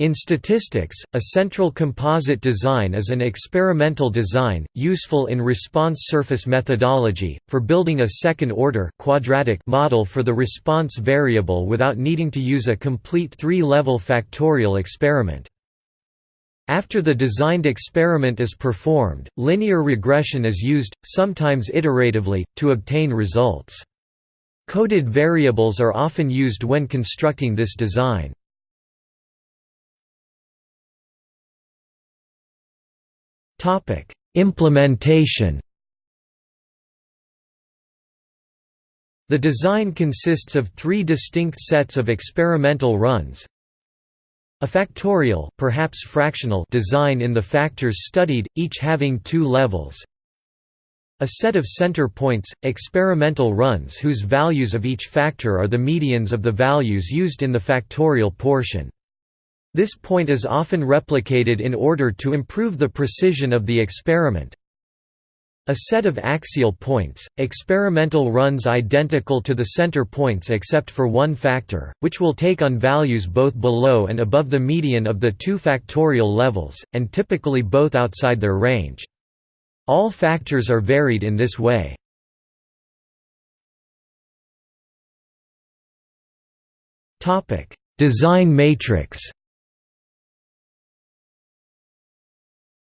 In statistics, a central composite design is an experimental design, useful in response surface methodology, for building a second-order quadratic model for the response variable without needing to use a complete three-level factorial experiment. After the designed experiment is performed, linear regression is used, sometimes iteratively, to obtain results. Coded variables are often used when constructing this design. Implementation The design consists of three distinct sets of experimental runs. A factorial perhaps fractional design in the factors studied, each having two levels. A set of center points, experimental runs whose values of each factor are the medians of the values used in the factorial portion. This point is often replicated in order to improve the precision of the experiment. A set of axial points, experimental runs identical to the center points except for one factor, which will take on values both below and above the median of the two factorial levels, and typically both outside their range. All factors are varied in this way. Design matrix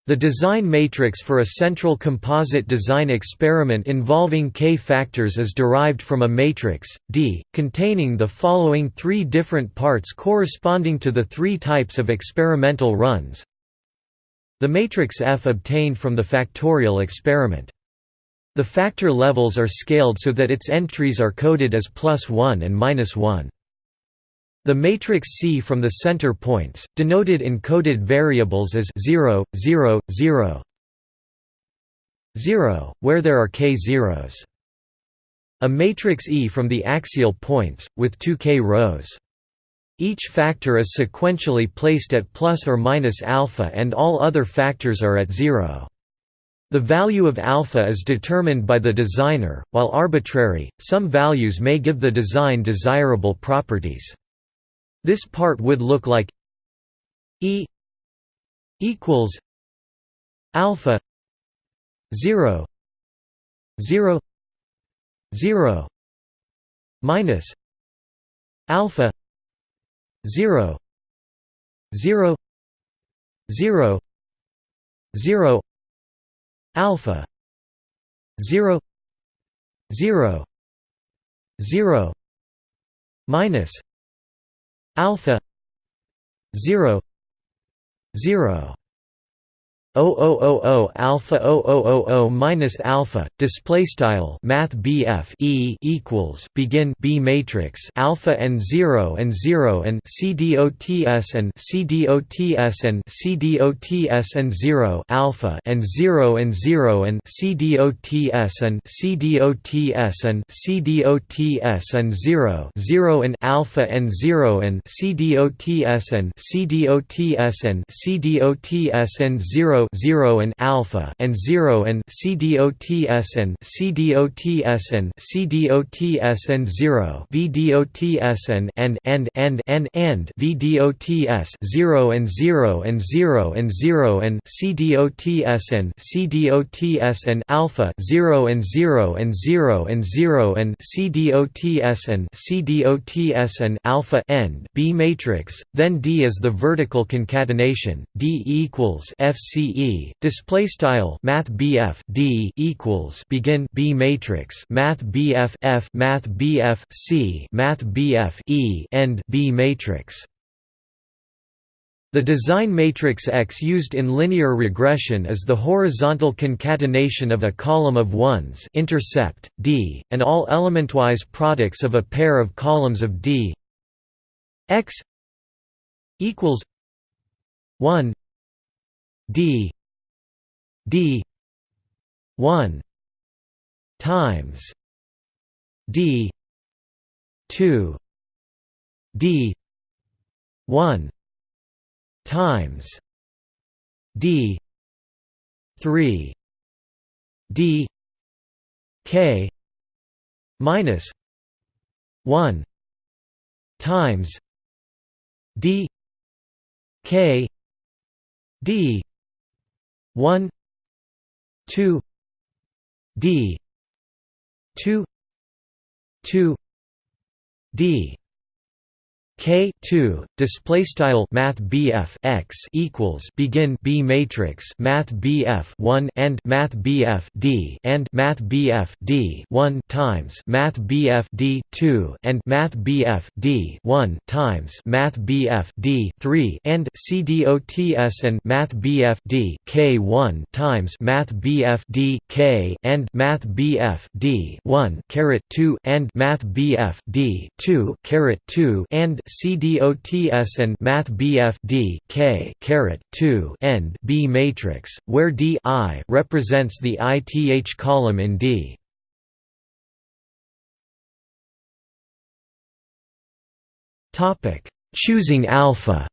The design matrix for a central composite design experiment involving k factors is derived from a matrix, D, containing the following three different parts corresponding to the three types of experimental runs. The matrix F obtained from the factorial experiment. The factor levels are scaled so that its entries are coded as plus 1 and minus 1. The matrix C from the center points, denoted in coded variables as 0, 0, 0, 0, where there are k zeros. A matrix E from the axial points, with two k rows. Each factor is sequentially placed at plus or minus alpha and all other factors are at zero. The value of alpha is determined by the designer, while arbitrary, some values may give the design desirable properties. This part would look like E equals alpha 0 0 0 minus alpha 0 0 0 0 alpha 0 0 0 minus alpha 0 0 0000 alpha 0000 minus alpha display style math BF E equals begin B matrix alpha and 0 and 0 and CDOTS and CDOTS and CDOTS and 0 alpha and 0 and 0 and CDOTS and CDOTS and CDOTS and 0 0 and alpha and 0 and CDOTS and CDOTS and CDOTS and 0 0 and alpha and 0 and CDOTS and CDOTS and CDOTS and 0 VDOTS and and and and and and VDOTS 0 and 0 and 0 and 0 and CDOTS and CDOTS and alpha 0 and 0 and 0 and 0 and CDOTS and CDOTS and alpha end B matrix then D is the vertical concatenation D equals FC DE display style math BF D equals begin B matrix math BF F math BF C math BF E end B matrix. The design matrix X used in linear regression is the horizontal concatenation of a column of ones intercept, D, and all elementwise products of a pair of columns of D. X equals 1 d d 1 times d 2 d 1 times d 3 d k minus 1 times d K D one two D two two D K two display style Math BF x equals begin B matrix Math BF one and Math BF D and Math BF D one times Math BF D two and Math BF D one times Math BF D three and CDOTS and Math BF D K one times Math BF D K and Math BF D one caret two and Math BF D two caret two and CDOTS and Math BF D K caret 2 end B matrix, where D I represents the ith column in D. Topic: Choosing alpha.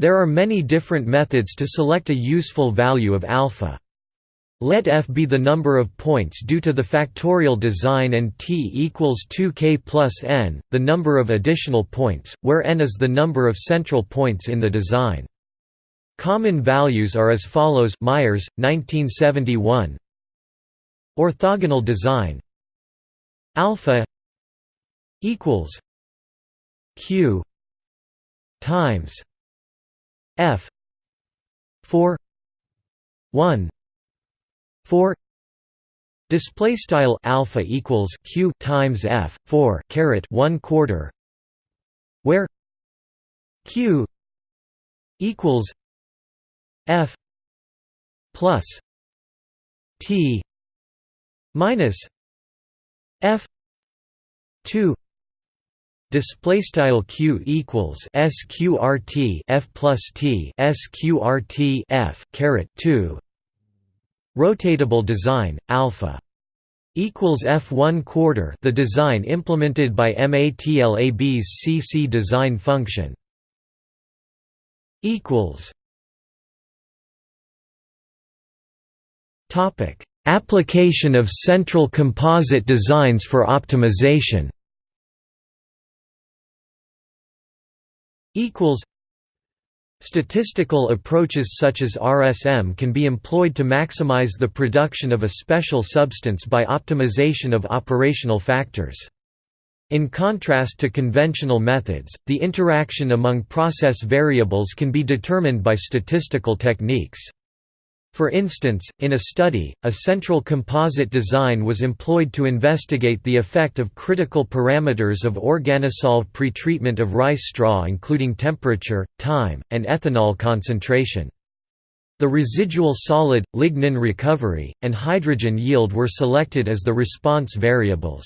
There are many different methods to select a useful value of alpha. Let f be the number of points due to the factorial design and t equals 2k plus n, the number of additional points, where n is the number of central points in the design. Common values are as follows Myers, 1971 Orthogonal design alpha equals q times f 4 1 4 display style alpha equals q times f 4 caret 1 quarter where q equals f plus t minus f 2 display style q equals sqrt f plus t sqrt f caret 2 Rotatable design, alpha equals f1 quarter the design implemented by MATLAB's CC design function equals topic application of central composite designs for optimization equals Statistical approaches such as RSM can be employed to maximize the production of a special substance by optimization of operational factors. In contrast to conventional methods, the interaction among process variables can be determined by statistical techniques. For instance, in a study, a central composite design was employed to investigate the effect of critical parameters of organosolv pretreatment of rice straw including temperature, time, and ethanol concentration. The residual solid, lignin recovery, and hydrogen yield were selected as the response variables.